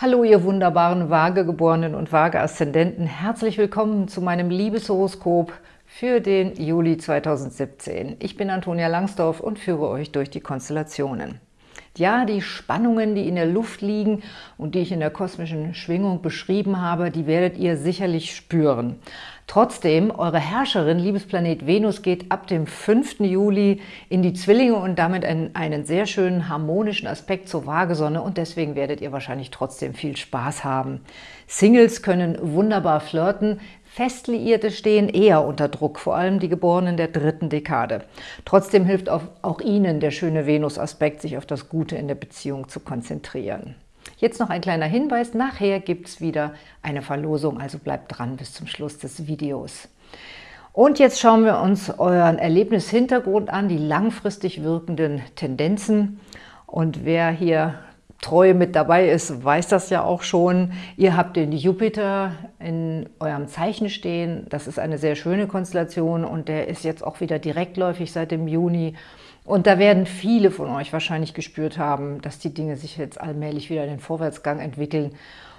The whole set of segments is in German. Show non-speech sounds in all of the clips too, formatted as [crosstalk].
Hallo, ihr wunderbaren Waagegeborenen und Waage-Aszendenten. Herzlich willkommen zu meinem Liebeshoroskop für den Juli 2017. Ich bin Antonia Langsdorf und führe euch durch die Konstellationen. Ja, die Spannungen, die in der Luft liegen und die ich in der kosmischen Schwingung beschrieben habe, die werdet ihr sicherlich spüren. Trotzdem, eure Herrscherin, Liebesplanet Venus, geht ab dem 5. Juli in die Zwillinge und damit einen, einen sehr schönen harmonischen Aspekt zur Waagesonne und deswegen werdet ihr wahrscheinlich trotzdem viel Spaß haben. Singles können wunderbar flirten, Festliierte stehen eher unter Druck, vor allem die Geborenen der dritten Dekade. Trotzdem hilft auch, auch Ihnen der schöne Venus-Aspekt, sich auf das Gute in der Beziehung zu konzentrieren. Jetzt noch ein kleiner Hinweis, nachher gibt es wieder eine Verlosung, also bleibt dran bis zum Schluss des Videos. Und jetzt schauen wir uns euren Erlebnishintergrund an, die langfristig wirkenden Tendenzen. Und wer hier treu mit dabei ist, weiß das ja auch schon. Ihr habt den Jupiter in eurem Zeichen stehen. Das ist eine sehr schöne Konstellation und der ist jetzt auch wieder direktläufig seit dem Juni. Und da werden viele von euch wahrscheinlich gespürt haben, dass die Dinge sich jetzt allmählich wieder in den Vorwärtsgang entwickeln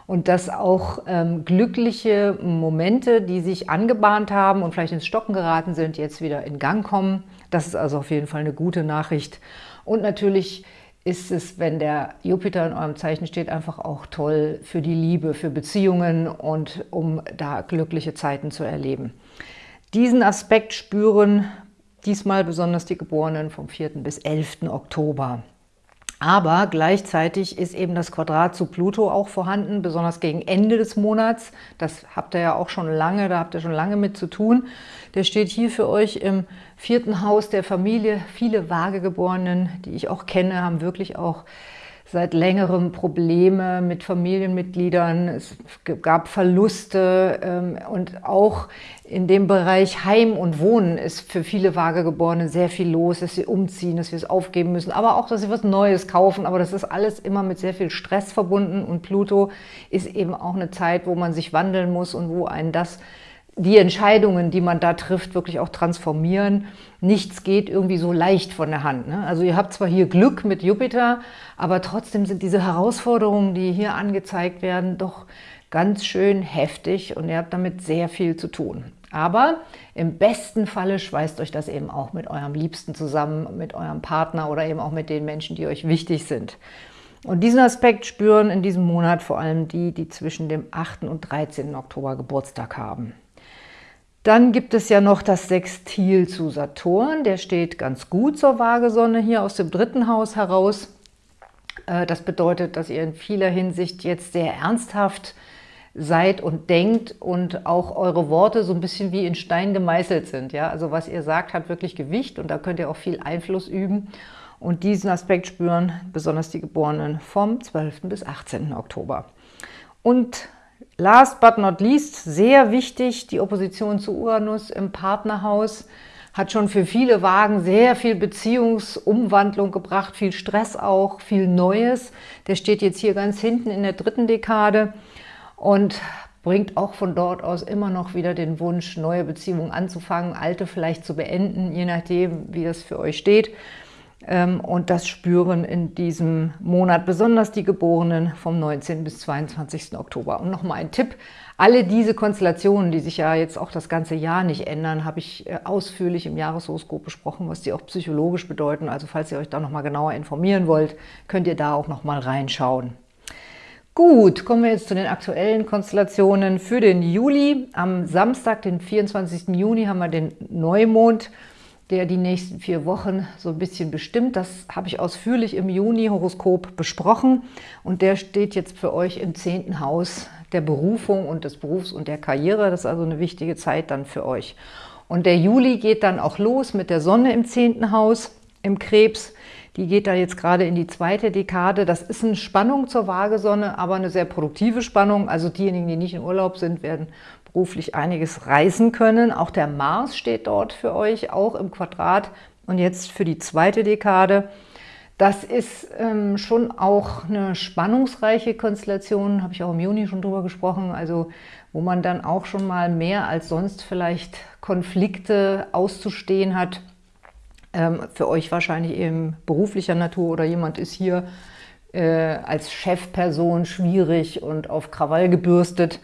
und dass auch ähm, glückliche Momente, die sich angebahnt haben und vielleicht ins Stocken geraten sind, jetzt wieder in Gang kommen. Das ist also auf jeden Fall eine gute Nachricht. Und natürlich ist es, wenn der Jupiter in eurem Zeichen steht, einfach auch toll für die Liebe, für Beziehungen und um da glückliche Zeiten zu erleben. Diesen Aspekt spüren diesmal besonders die Geborenen vom 4. bis 11. Oktober. Aber gleichzeitig ist eben das Quadrat zu Pluto auch vorhanden, besonders gegen Ende des Monats. Das habt ihr ja auch schon lange, da habt ihr schon lange mit zu tun. Der steht hier für euch im vierten Haus der Familie. Viele Waagegeborenen, die ich auch kenne, haben wirklich auch seit längerem Probleme mit Familienmitgliedern. Es gab Verluste ähm, und auch in dem Bereich Heim und Wohnen ist für viele Vagegeborene sehr viel los, dass sie umziehen, dass wir es aufgeben müssen, aber auch, dass sie was Neues kaufen. Aber das ist alles immer mit sehr viel Stress verbunden und Pluto ist eben auch eine Zeit, wo man sich wandeln muss und wo einen das die Entscheidungen, die man da trifft, wirklich auch transformieren. Nichts geht irgendwie so leicht von der Hand. Ne? Also ihr habt zwar hier Glück mit Jupiter, aber trotzdem sind diese Herausforderungen, die hier angezeigt werden, doch ganz schön heftig und ihr habt damit sehr viel zu tun. Aber im besten Falle schweißt euch das eben auch mit eurem Liebsten zusammen, mit eurem Partner oder eben auch mit den Menschen, die euch wichtig sind. Und diesen Aspekt spüren in diesem Monat vor allem die, die zwischen dem 8. und 13. Oktober Geburtstag haben. Dann gibt es ja noch das Sextil zu Saturn. Der steht ganz gut zur Waagesonne hier aus dem dritten Haus heraus. Äh, das bedeutet, dass ihr in vieler Hinsicht jetzt sehr ernsthaft seid und denkt und auch eure Worte so ein bisschen wie in Stein gemeißelt sind. Ja? Also was ihr sagt, hat wirklich Gewicht und da könnt ihr auch viel Einfluss üben und diesen Aspekt spüren besonders die Geborenen vom 12. bis 18. Oktober. Und Last but not least, sehr wichtig, die Opposition zu Uranus im Partnerhaus hat schon für viele Wagen sehr viel Beziehungsumwandlung gebracht, viel Stress auch, viel Neues. Der steht jetzt hier ganz hinten in der dritten Dekade und bringt auch von dort aus immer noch wieder den Wunsch, neue Beziehungen anzufangen, alte vielleicht zu beenden, je nachdem, wie das für euch steht. Ähm, und das spüren in diesem Monat besonders die Geborenen vom 19. bis 22. Oktober. Und nochmal ein Tipp, alle diese Konstellationen, die sich ja jetzt auch das ganze Jahr nicht ändern, habe ich äh, ausführlich im Jahreshoroskop besprochen, was die auch psychologisch bedeuten. Also falls ihr euch da nochmal genauer informieren wollt, könnt ihr da auch nochmal reinschauen. Gut, kommen wir jetzt zu den aktuellen Konstellationen für den Juli. Am Samstag, den 24. Juni, haben wir den Neumond der die nächsten vier Wochen so ein bisschen bestimmt. Das habe ich ausführlich im Juni-Horoskop besprochen und der steht jetzt für euch im zehnten Haus der Berufung und des Berufs und der Karriere. Das ist also eine wichtige Zeit dann für euch. Und der Juli geht dann auch los mit der Sonne im zehnten Haus, im Krebs. Die geht da jetzt gerade in die zweite Dekade. Das ist eine Spannung zur Waagesonne, aber eine sehr produktive Spannung. Also diejenigen, die nicht in Urlaub sind, werden beruflich einiges reisen können. Auch der Mars steht dort für euch, auch im Quadrat. Und jetzt für die zweite Dekade. Das ist ähm, schon auch eine spannungsreiche Konstellation, habe ich auch im Juni schon drüber gesprochen, also wo man dann auch schon mal mehr als sonst vielleicht Konflikte auszustehen hat. Ähm, für euch wahrscheinlich eben beruflicher Natur oder jemand ist hier äh, als Chefperson schwierig und auf Krawall gebürstet.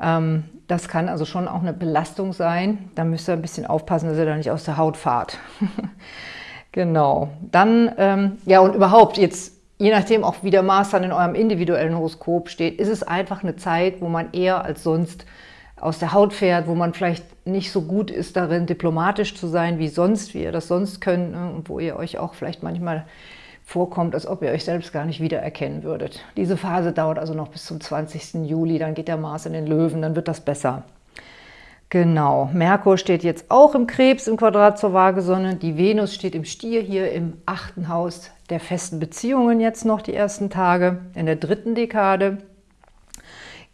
Ähm, das kann also schon auch eine Belastung sein. Da müsst ihr ein bisschen aufpassen, dass ihr da nicht aus der Haut fahrt. [laughs] genau. Dann, ähm, ja und überhaupt jetzt, je nachdem auch wie der Mars dann in eurem individuellen Horoskop steht, ist es einfach eine Zeit, wo man eher als sonst aus der Haut fährt, wo man vielleicht nicht so gut ist darin, diplomatisch zu sein wie sonst, wie ihr das sonst könnt ne? und wo ihr euch auch vielleicht manchmal vorkommt, als ob ihr euch selbst gar nicht wiedererkennen würdet. Diese Phase dauert also noch bis zum 20. Juli, dann geht der Mars in den Löwen, dann wird das besser. Genau, Merkur steht jetzt auch im Krebs im Quadrat zur Waagesonne, die Venus steht im Stier hier im achten Haus der festen Beziehungen jetzt noch die ersten Tage, in der dritten Dekade.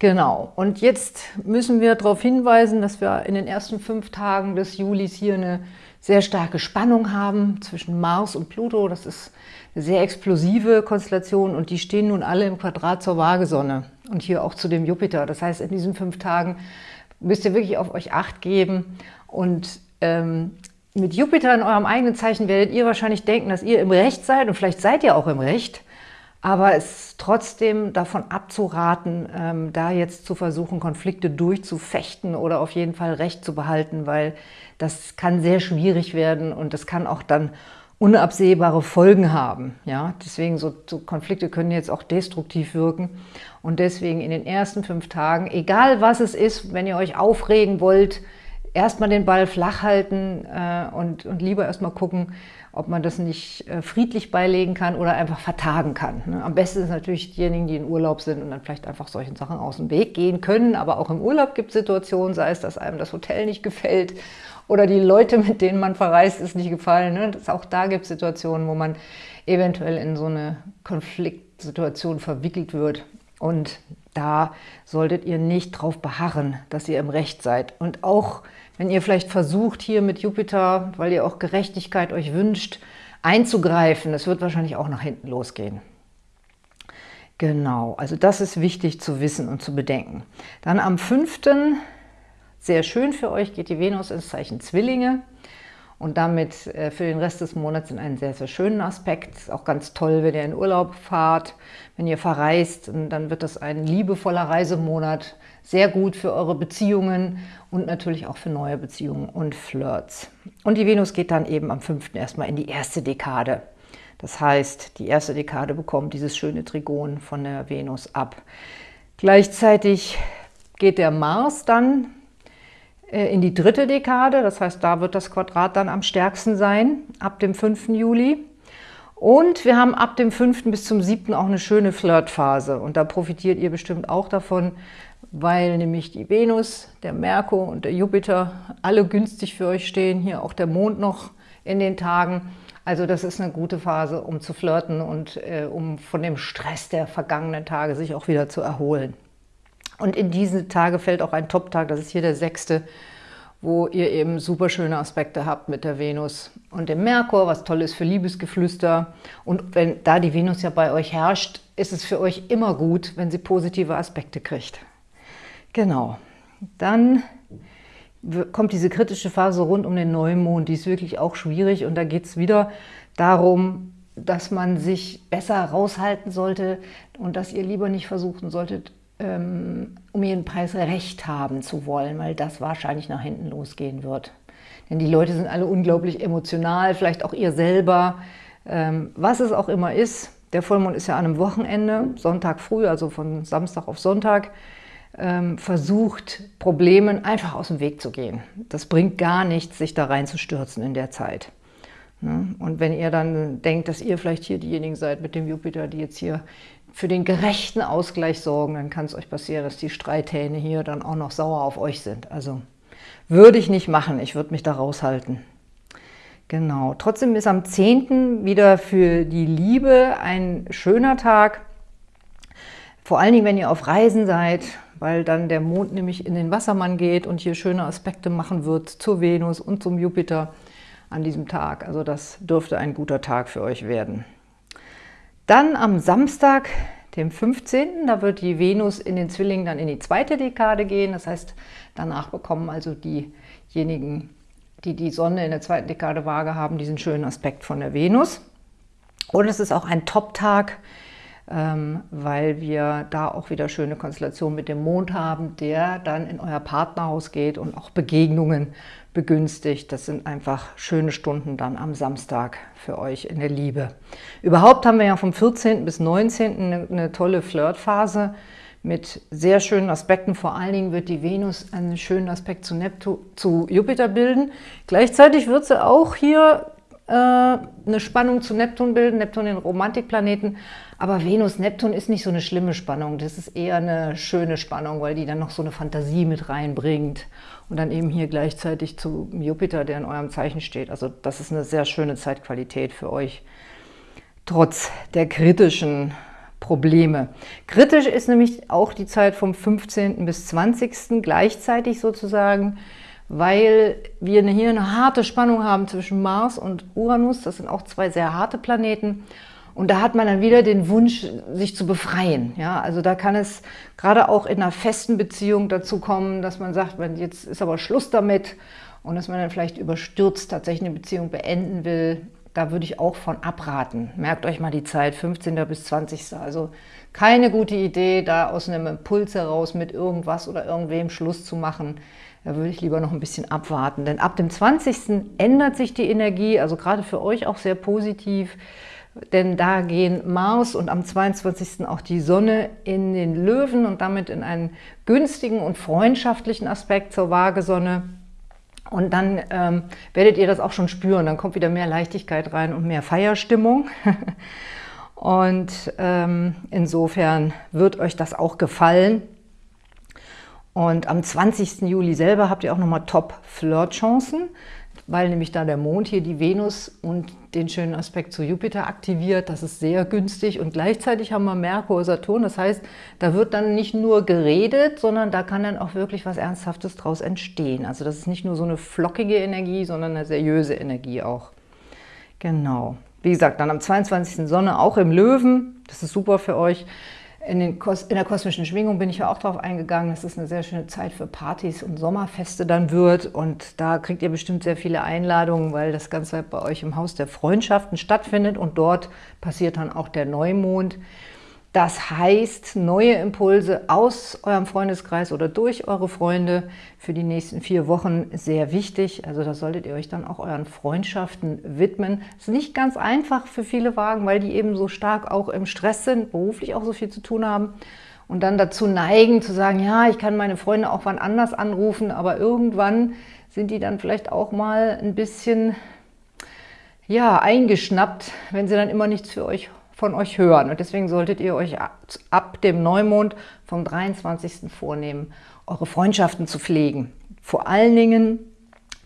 Genau, und jetzt müssen wir darauf hinweisen, dass wir in den ersten fünf Tagen des Julis hier eine sehr starke Spannung haben zwischen Mars und Pluto. Das ist eine sehr explosive Konstellation und die stehen nun alle im Quadrat zur Waagesonne und hier auch zu dem Jupiter. Das heißt, in diesen fünf Tagen müsst ihr wirklich auf euch Acht geben und ähm, mit Jupiter in eurem eigenen Zeichen werdet ihr wahrscheinlich denken, dass ihr im Recht seid und vielleicht seid ihr auch im Recht, aber es trotzdem davon abzuraten, ähm, da jetzt zu versuchen, Konflikte durchzufechten oder auf jeden Fall Recht zu behalten, weil das kann sehr schwierig werden und das kann auch dann unabsehbare Folgen haben. Ja? Deswegen, so, so Konflikte können jetzt auch destruktiv wirken. Und deswegen in den ersten fünf Tagen, egal was es ist, wenn ihr euch aufregen wollt, erstmal den Ball flach halten äh, und, und lieber erstmal gucken, ob man das nicht äh, friedlich beilegen kann oder einfach vertagen kann. Ne? Am besten ist natürlich diejenigen, die in Urlaub sind und dann vielleicht einfach solchen Sachen aus dem Weg gehen können. Aber auch im Urlaub gibt es Situationen, sei es, dass einem das Hotel nicht gefällt oder die Leute, mit denen man verreist, ist nicht gefallen. Ne? Das, auch da gibt es Situationen, wo man eventuell in so eine Konfliktsituation verwickelt wird. Und da solltet ihr nicht drauf beharren, dass ihr im Recht seid. Und auch wenn ihr vielleicht versucht, hier mit Jupiter, weil ihr auch Gerechtigkeit euch wünscht, einzugreifen, es wird wahrscheinlich auch nach hinten losgehen. Genau, also das ist wichtig zu wissen und zu bedenken. Dann am 5. sehr schön für euch geht die Venus ins Zeichen Zwillinge und damit äh, für den Rest des Monats in einen sehr, sehr schönen Aspekt. Ist auch ganz toll, wenn ihr in Urlaub fahrt, wenn ihr verreist, dann wird das ein liebevoller Reisemonat, sehr gut für eure Beziehungen und natürlich auch für neue Beziehungen und Flirts. Und die Venus geht dann eben am 5. erstmal in die erste Dekade. Das heißt, die erste Dekade bekommt dieses schöne Trigon von der Venus ab. Gleichzeitig geht der Mars dann in die dritte Dekade, das heißt, da wird das Quadrat dann am stärksten sein, ab dem 5. Juli. Und wir haben ab dem 5. bis zum 7. auch eine schöne Flirtphase. Und da profitiert ihr bestimmt auch davon, weil nämlich die Venus, der Merkur und der Jupiter alle günstig für euch stehen. Hier auch der Mond noch in den Tagen. Also das ist eine gute Phase, um zu flirten und äh, um von dem Stress der vergangenen Tage sich auch wieder zu erholen. Und in diese Tage fällt auch ein Top-Tag, das ist hier der sechste, wo ihr eben super schöne Aspekte habt mit der Venus und dem Merkur, was toll ist für Liebesgeflüster. Und wenn da die Venus ja bei euch herrscht, ist es für euch immer gut, wenn sie positive Aspekte kriegt. Genau. Dann kommt diese kritische Phase rund um den Neumond, die ist wirklich auch schwierig und da geht es wieder darum, dass man sich besser raushalten sollte und dass ihr lieber nicht versuchen solltet, ähm, um jeden Preis Recht haben zu wollen, weil das wahrscheinlich nach hinten losgehen wird. Denn die Leute sind alle unglaublich emotional, vielleicht auch ihr selber. Ähm, was es auch immer ist, der Vollmond ist ja an einem Wochenende, Sonntag früh, also von Samstag auf Sonntag, ähm, versucht, Problemen einfach aus dem Weg zu gehen. Das bringt gar nichts, sich da reinzustürzen in der Zeit. Ne? Und wenn ihr dann denkt, dass ihr vielleicht hier diejenigen seid mit dem Jupiter, die jetzt hier für den gerechten Ausgleich sorgen, dann kann es euch passieren, dass die Streithähne hier dann auch noch sauer auf euch sind. Also würde ich nicht machen, ich würde mich da raushalten. Genau, trotzdem ist am 10. wieder für die Liebe ein schöner Tag. Vor allen Dingen, wenn ihr auf Reisen seid, weil dann der Mond nämlich in den Wassermann geht und hier schöne Aspekte machen wird zur Venus und zum Jupiter an diesem Tag. Also das dürfte ein guter Tag für euch werden. Dann am Samstag, dem 15., da wird die Venus in den Zwillingen dann in die zweite Dekade gehen. Das heißt, danach bekommen also diejenigen, die die Sonne in der zweiten Dekade Waage haben, diesen schönen Aspekt von der Venus. Und es ist auch ein Top-Tag, weil wir da auch wieder schöne Konstellationen mit dem Mond haben, der dann in euer Partnerhaus geht und auch Begegnungen begünstigt. Das sind einfach schöne Stunden dann am Samstag für euch in der Liebe. Überhaupt haben wir ja vom 14. bis 19. eine, eine tolle Flirtphase mit sehr schönen Aspekten. Vor allen Dingen wird die Venus einen schönen Aspekt zu, Neptun, zu Jupiter bilden. Gleichzeitig wird sie auch hier äh, eine Spannung zu Neptun bilden, Neptun den Romantikplaneten. Aber Venus-Neptun ist nicht so eine schlimme Spannung, das ist eher eine schöne Spannung, weil die dann noch so eine Fantasie mit reinbringt. Und dann eben hier gleichzeitig zu Jupiter, der in eurem Zeichen steht. Also das ist eine sehr schöne Zeitqualität für euch, trotz der kritischen Probleme. Kritisch ist nämlich auch die Zeit vom 15. bis 20. gleichzeitig sozusagen, weil wir hier eine harte Spannung haben zwischen Mars und Uranus. Das sind auch zwei sehr harte Planeten. Und da hat man dann wieder den Wunsch, sich zu befreien. Ja, also da kann es gerade auch in einer festen Beziehung dazu kommen, dass man sagt, jetzt ist aber Schluss damit und dass man dann vielleicht überstürzt tatsächlich eine Beziehung beenden will da würde ich auch von abraten. Merkt euch mal die Zeit, 15. bis 20. Also keine gute Idee, da aus einem Impuls heraus mit irgendwas oder irgendwem Schluss zu machen. Da würde ich lieber noch ein bisschen abwarten. Denn ab dem 20. ändert sich die Energie, also gerade für euch auch sehr positiv. Denn da gehen Mars und am 22. auch die Sonne in den Löwen und damit in einen günstigen und freundschaftlichen Aspekt zur Waagesonne. Und dann ähm, werdet ihr das auch schon spüren. Dann kommt wieder mehr Leichtigkeit rein und mehr Feierstimmung. [laughs] und ähm, insofern wird euch das auch gefallen. Und am 20. Juli selber habt ihr auch nochmal Top-Flirt-Chancen weil nämlich da der Mond hier die Venus und den schönen Aspekt zu Jupiter aktiviert. Das ist sehr günstig und gleichzeitig haben wir Merkur, Saturn. Das heißt, da wird dann nicht nur geredet, sondern da kann dann auch wirklich was Ernsthaftes draus entstehen. Also das ist nicht nur so eine flockige Energie, sondern eine seriöse Energie auch. Genau. Wie gesagt, dann am 22. Sonne auch im Löwen. Das ist super für euch. In, in, der kosmischen Schwingung bin ich ja auch darauf eingegangen, dass es eine sehr schöne Zeit für Partys und Sommerfeste dann wird. Und da kriegt ihr bestimmt sehr viele Einladungen, weil das Ganze bei euch im Haus der Freundschaften stattfindet. Und dort passiert dann auch der Neumond. Das heißt, neue Impulse aus eurem Freundeskreis oder durch eure Freunde für die nächsten vier Wochen sehr wichtig. Also da solltet ihr euch dann auch euren Freundschaften widmen. Das ist nicht ganz einfach für viele Wagen, weil die eben so stark auch im Stress sind, beruflich auch so viel zu tun haben. Und dann dazu neigen zu sagen, ja, ich kann meine Freunde auch wann anders anrufen, aber irgendwann sind die dann vielleicht auch mal ein bisschen ja, eingeschnappt, wenn sie dann immer nichts für euch von euch hören. Und deswegen solltet ihr euch ab dem Neumond vom 23. vornehmen, eure Freundschaften zu pflegen. Vor allen Dingen,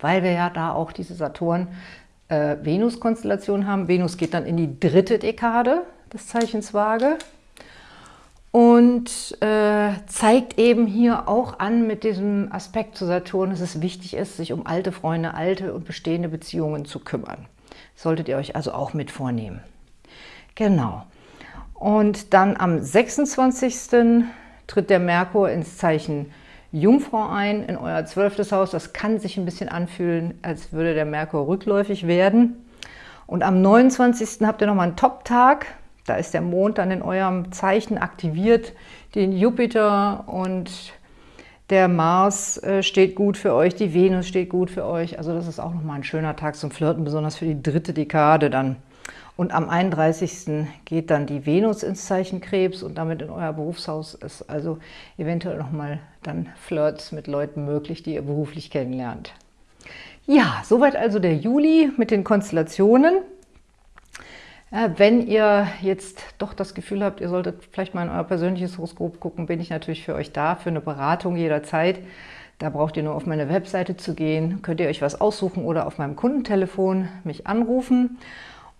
weil wir ja da auch diese Saturn-Venus-Konstellation äh, haben. Venus geht dann in die dritte Dekade des Zeichens Waage und äh, zeigt eben hier auch an mit diesem Aspekt zu Saturn, dass es wichtig ist, sich um alte Freunde, alte und bestehende Beziehungen zu kümmern. solltet ihr euch also auch mit vornehmen. Genau. Und dann am 26. tritt der Merkur ins Zeichen Jungfrau ein, in euer zwölftes Haus. Das kann sich ein bisschen anfühlen, als würde der Merkur rückläufig werden. Und am 29. habt ihr nochmal einen Top-Tag. Da ist der Mond dann in eurem Zeichen aktiviert, den Jupiter und der Mars äh, steht gut für euch, die Venus steht gut für euch. Also das ist auch nochmal ein schöner Tag zum Flirten, besonders für die dritte Dekade dann. Und am 31. geht dann die Venus ins Zeichen Krebs und damit in euer Berufshaus ist also eventuell nochmal dann Flirts mit Leuten möglich, die ihr beruflich kennenlernt. Ja, soweit also der Juli mit den Konstellationen. Wenn ihr jetzt doch das Gefühl habt, ihr solltet vielleicht mal in euer persönliches Horoskop gucken, bin ich natürlich für euch da, für eine Beratung jederzeit. Da braucht ihr nur auf meine Webseite zu gehen, könnt ihr euch was aussuchen oder auf meinem Kundentelefon mich anrufen.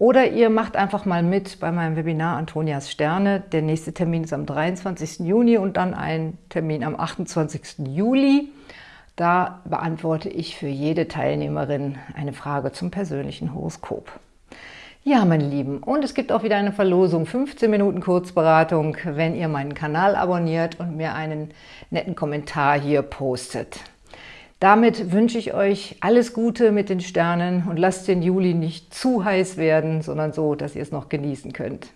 Oder ihr macht einfach mal mit bei meinem Webinar Antonias Sterne. Der nächste Termin ist am 23. Juni und dann ein Termin am 28. Juli. Da beantworte ich für jede Teilnehmerin eine Frage zum persönlichen Horoskop. Ja, meine Lieben, und es gibt auch wieder eine Verlosung, 15 Minuten Kurzberatung, wenn ihr meinen Kanal abonniert und mir einen netten Kommentar hier postet. Damit wünsche ich euch alles Gute mit den Sternen und lasst den Juli nicht zu heiß werden, sondern so, dass ihr es noch genießen könnt.